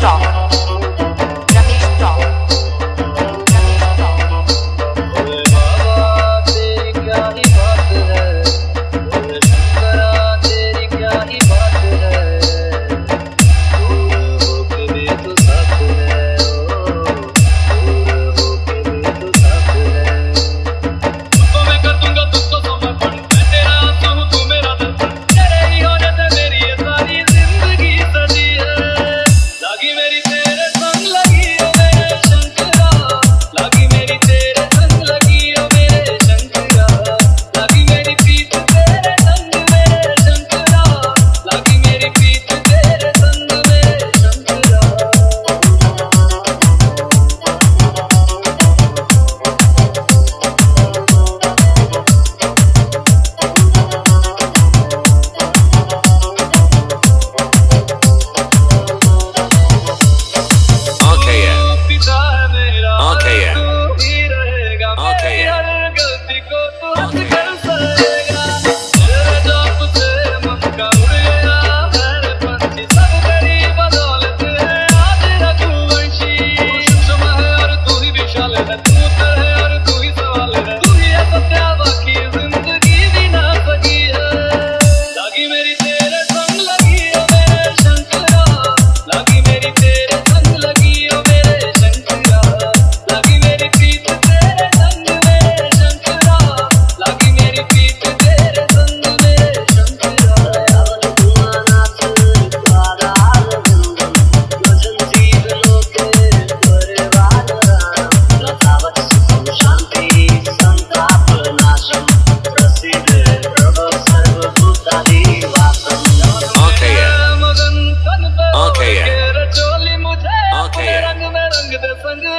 找。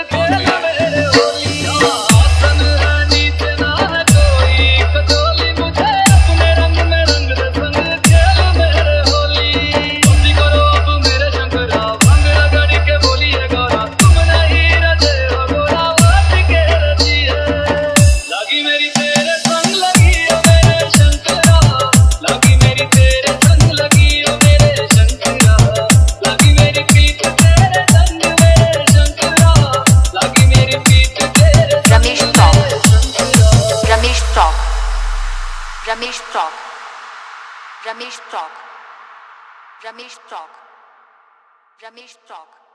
Yeah. Já me estoque. Já me estoque. Já me estoque. Já me estoque.